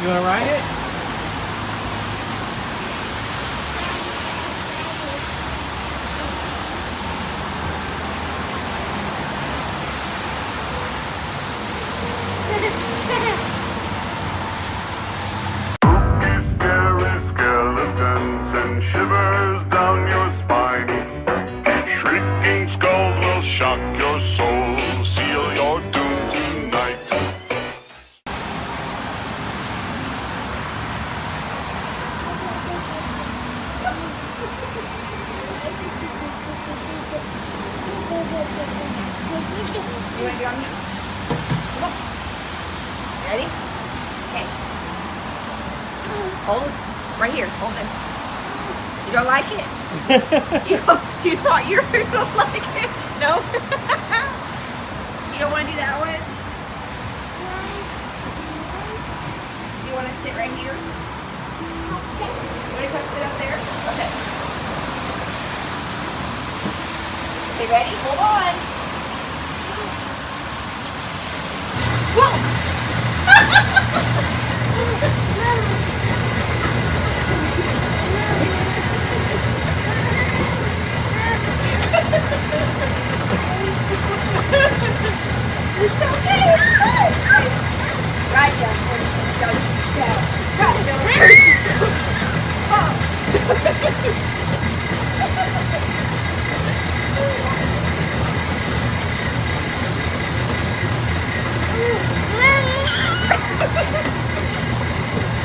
You want to ride it? Scary skeletons and shivers down your spine. Shrieking skulls will shock your soul, seal your doom tonight. You want to get on here? Come on. Ready? Okay. Hold. Right here. Hold this. You don't like it? you, you thought you were going to like it? No? you don't want to do that one? Do you want to sit right here? Okay, ready? Hold on. It's okay. Oh. Right down, horse. Down, down. Right down, horse. Oh.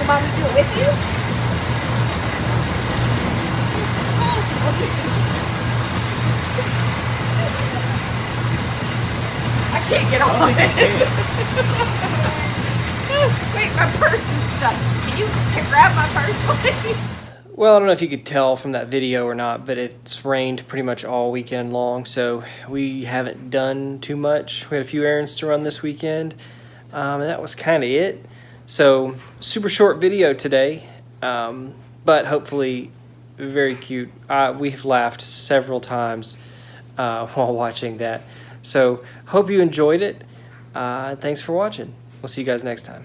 Do it with you? I can't get on it. Wait, my purse is stuck. Can you grab my purse? Well, I don't know if you could tell from that video or not, but it's rained pretty much all weekend long, so we haven't done too much. We had a few errands to run this weekend, um, and that was kind of it. So super short video today, um, but hopefully very cute. Uh, we've laughed several times uh, while watching that. So hope you enjoyed it. Uh, thanks for watching. We'll see you guys next time.